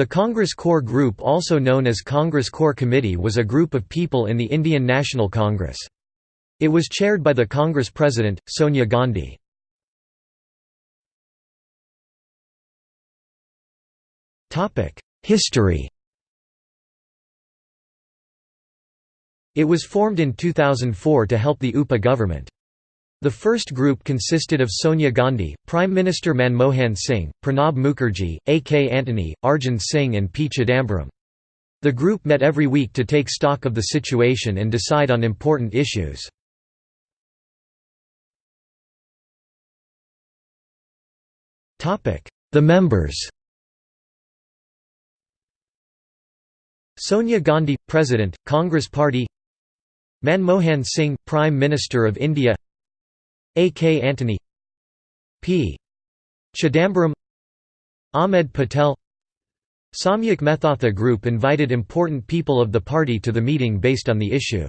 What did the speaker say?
The Congress Core Group also known as Congress Core Committee was a group of people in the Indian National Congress. It was chaired by the Congress President, Sonia Gandhi. History It was formed in 2004 to help the UPA government. The first group consisted of Sonia Gandhi, Prime Minister Manmohan Singh, Pranab Mukherjee, A. K. Antony, Arjun Singh and P. Chidambaram. The group met every week to take stock of the situation and decide on important issues. The members Sonia Gandhi – President, Congress Party Manmohan Singh – Prime Minister of India a. K. Antony P. Chidambaram Ahmed Patel Samyuk Methatha Group invited important people of the party to the meeting based on the issue.